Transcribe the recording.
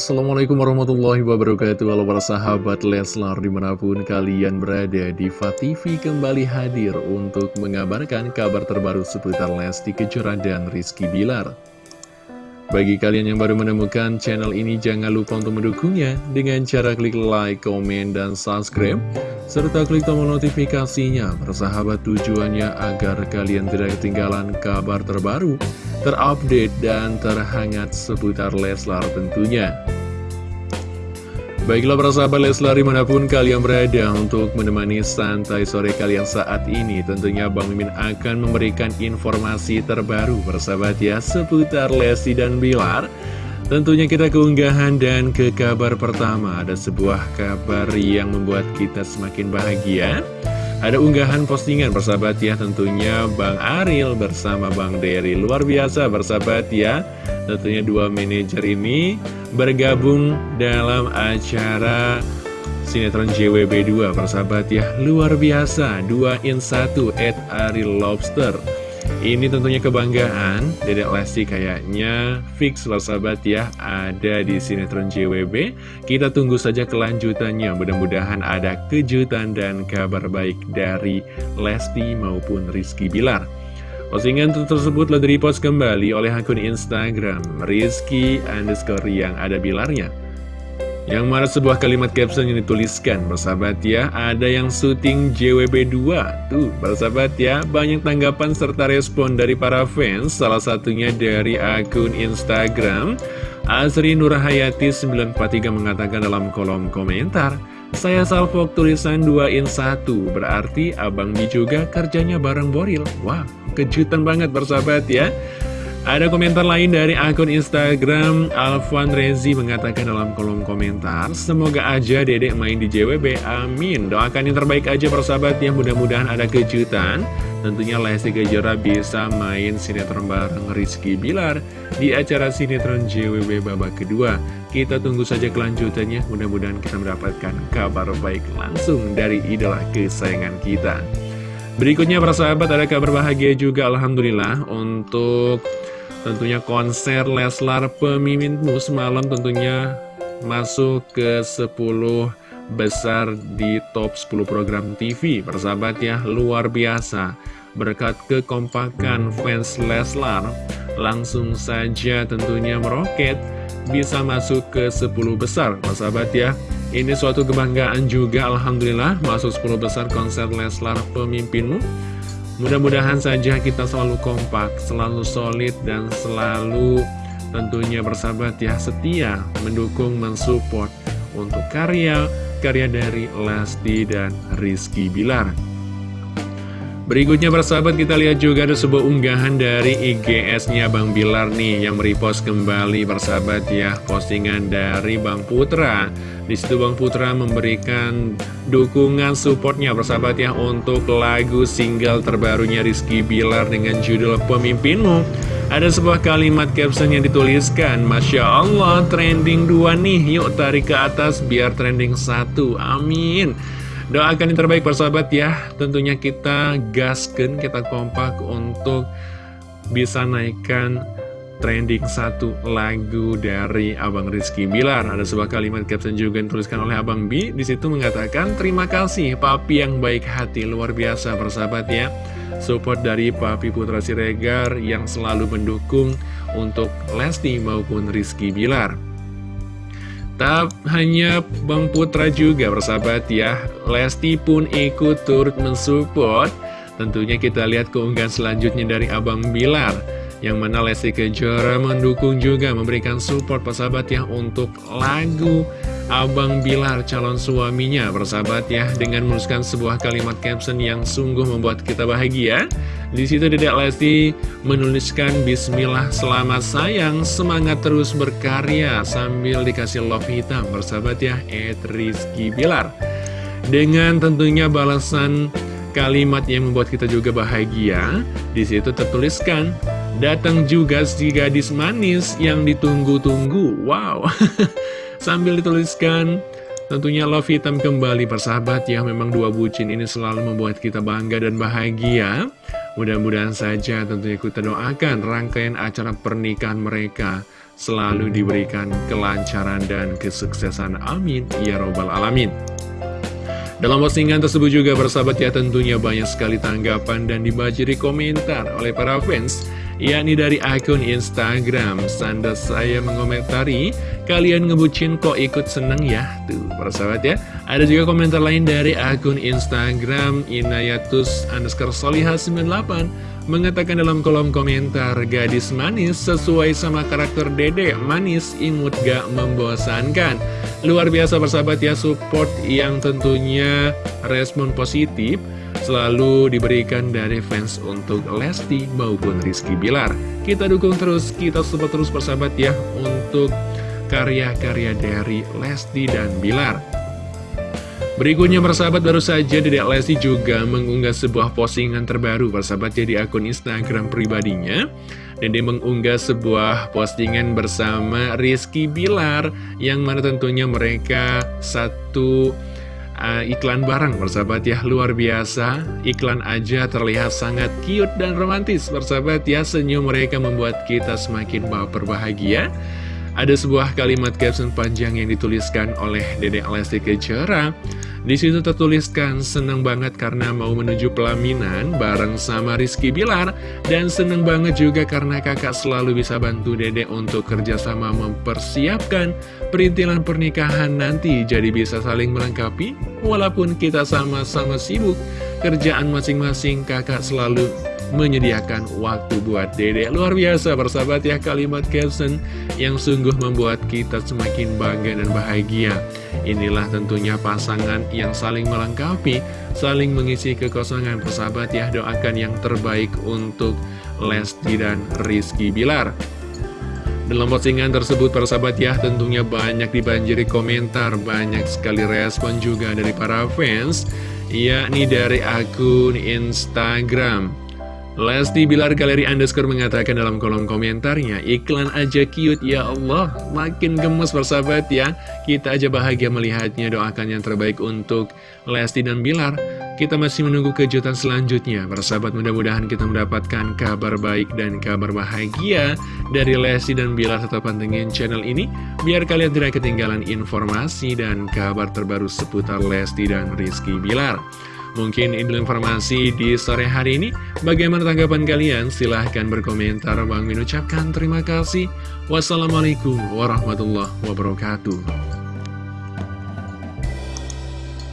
Assalamualaikum warahmatullahi wabarakatuh. Halo para sahabat Leslar di mana pun kalian berada Diva TV kembali hadir untuk mengabarkan kabar terbaru seputar Lesti Kejora dan Rizky Bilar. Bagi kalian yang baru menemukan channel ini jangan lupa untuk mendukungnya Dengan cara klik like, komen, dan subscribe Serta klik tombol notifikasinya. Persahabat tujuannya agar kalian tidak ketinggalan kabar terbaru terupdate dan terhangat seputar Leslar tentunya. Baiklah para sahabat Leslar di mana pun kalian berada untuk menemani santai sore kalian saat ini Tentunya Bang Mimin akan memberikan informasi terbaru persahabat ya seputar Lesti dan Bilar Tentunya kita keunggahan dan ke kabar pertama Ada sebuah kabar yang membuat kita semakin bahagia ada unggahan postingan bersahabat ya tentunya. Bang Aril bersama Bang Dery. Luar biasa bersahabat ya. Tentunya dua manajer ini bergabung dalam acara sinetron JWB2 bersahabat ya. Luar biasa, dua in satu at Aril Lobster ini tentunya kebanggaan Dedek Lesti kayaknya fix loh sahabat ya Ada di sinetron JWB Kita tunggu saja kelanjutannya. Mudah-mudahan ada kejutan dan kabar baik dari Lesti maupun Rizky Bilar. Postingan tersebut telah direpost kembali oleh akun Instagram Rizky underscore yang ada bilarnya yang mana sebuah kalimat caption yang dituliskan Bersahabat ya, ada yang syuting JWB2 Tuh, bersahabat ya, banyak tanggapan serta respon dari para fans Salah satunya dari akun Instagram Azri Nurhayati 943 mengatakan dalam kolom komentar Saya salvok tulisan 2 in 1 Berarti Abang Bi juga kerjanya bareng Boril. Wah, kejutan banget bersahabat ya ada komentar lain dari akun Instagram Alvan Rezi mengatakan dalam kolom komentar Semoga aja dedek main di JWB, amin. Doakan yang terbaik aja persahabat ya. Mudah-mudahan ada kejutan. Tentunya Lesti Kejora bisa main sinetron bareng Rizky Bilar Di acara sinetron JWB babak kedua. Kita tunggu saja kelanjutannya. Mudah-mudahan kita mendapatkan kabar baik langsung dari idola kesayangan kita. Berikutnya persahabat ada kabar bahagia juga Alhamdulillah. Untuk Tentunya konser Leslar Pemimpinmu semalam tentunya masuk ke 10 besar di top 10 program TV Persahabat ya, luar biasa. Berkat kekompakan fans Leslar Langsung saja tentunya meroket Bisa masuk ke 10 besar. Persahabat ya Ini suatu kebanggaan juga. Alhamdulillah Masuk 10 besar konser Leslar Pemimpinmu Mudah-mudahan saja kita selalu kompak, selalu solid, dan selalu tentunya bersahabat ya setia mendukung, mensupport untuk karya-karya dari Lesti dan Rizky Bilar. Berikutnya bersahabat kita lihat juga ada sebuah unggahan dari IGS-nya Bang Bilar nih yang merepost kembali bersahabat ya postingan dari Bang Putra. Di situ Bang Putra memberikan dukungan supportnya bersahabat ya untuk lagu single terbarunya Rizky Bilar dengan judul Pemimpinmu. Ada sebuah kalimat caption yang dituliskan, Masya Allah trending 2 nih, yuk tarik ke atas biar trending 1, amin. Doakan yang terbaik persahabat ya, tentunya kita gaskan, kita kompak untuk bisa naikkan trending satu lagu dari Abang Rizky Bilar. Ada sebuah kalimat caption juga yang dituliskan oleh Abang B. Di situ mengatakan, terima kasih papi yang baik hati, luar biasa persahabat ya. Support dari Papi Putra Siregar yang selalu mendukung untuk Lesti maupun Rizky Bilar. Tak hanya Bang Putra juga persahabat ya, Lesti pun ikut turut mensupport. Tentunya kita lihat keunggahan selanjutnya dari Abang Bilar yang mana Lesti Kejora mendukung juga memberikan support persahabat ya untuk lagu Abang Bilar calon suaminya persahabat ya dengan menuliskan sebuah kalimat caption yang sungguh membuat kita bahagia. Di situ Dedek Lesti menuliskan Bismillah selamat sayang semangat terus berkarya sambil dikasih love hitam persahabat ya Ed Rizky Bilar. Dengan tentunya balasan kalimat yang membuat kita juga bahagia, di situ tertuliskan Datang juga si gadis manis yang ditunggu-tunggu. Wow. Sambil dituliskan, tentunya love hitam kembali persahabat ya. Memang dua bucin ini selalu membuat kita bangga dan bahagia. Mudah-mudahan saja tentunya kita doakan rangkaian acara pernikahan mereka selalu diberikan kelancaran dan kesuksesan. Amin. Ya Robbal Alamin. Dalam postingan tersebut juga bersahabat ya tentunya banyak sekali tanggapan dan dibajiri komentar oleh para fans yakni dari akun Instagram. Sanda saya mengomentari, kalian ngebucin kok ikut seneng ya? Tuh, persahabat ya. Ada juga komentar lain dari akun Instagram Inayatus underscore soliha 98 mengatakan dalam kolom komentar gadis manis sesuai sama karakter dede manis imut gak membosankan luar biasa persahabat ya support yang tentunya respon positif selalu diberikan dari fans untuk Lesti maupun Rizky Bilar. Kita dukung terus, kita support terus persahabat ya untuk karya-karya dari Lesti dan Bilar. Berikutnya persahabat baru saja Dedek Lesti juga mengunggah sebuah postingan terbaru persahabat ya di akun Instagram pribadinya dan mengunggah sebuah postingan bersama Rizky Bilar yang mana tentunya mereka satu uh, iklan bareng persahabat ya luar biasa. Iklan aja terlihat sangat cute dan romantis. Persahabat ya senyum mereka membuat kita semakin baper bahagia. Ada sebuah kalimat caption panjang yang dituliskan oleh Dedek Lesti Kejora di situ tertuliskan seneng banget karena mau menuju pelaminan bareng sama Rizky Bilar. Dan seneng banget juga karena kakak selalu bisa bantu Dede untuk kerjasama mempersiapkan perintilan pernikahan nanti. Jadi bisa saling melengkapi walaupun kita sama-sama sibuk. Kerjaan masing-masing kakak selalu menyediakan waktu buat dede. Luar biasa bersahabat ya kalimat caption yang sungguh membuat kita semakin bangga dan bahagia Inilah tentunya pasangan yang saling melengkapi, saling mengisi kekosongan. Persahabat ya Doakan yang terbaik untuk Lesti dan Rizky Bilar. Dalam postingan tersebut persahabat ya tentunya banyak dibanjiri komentar, banyak sekali respon juga dari para fans yakni dari akun Instagram Lesti Bilar Galeri Underscore mengatakan dalam kolom komentarnya Iklan aja cute ya Allah. Makin gemes bersahabat ya. Kita aja bahagia melihatnya. Doakan yang terbaik untuk Lesti dan Bilar. Kita masih menunggu kejutan selanjutnya. Bersahabat mudah-mudahan kita mendapatkan kabar baik dan kabar bahagia Dari Lesti dan Bilar Tetap pantengin channel ini. Biar kalian tidak ketinggalan informasi dan kabar terbaru seputar Lesti dan Rizky Bilar Mungkin ini informasi di sore hari ini. Bagaimana tanggapan kalian? Silahkan berkomentar. Bang Min ucapkan terima kasih. Wassalamualaikum warahmatullahi wabarakatuh.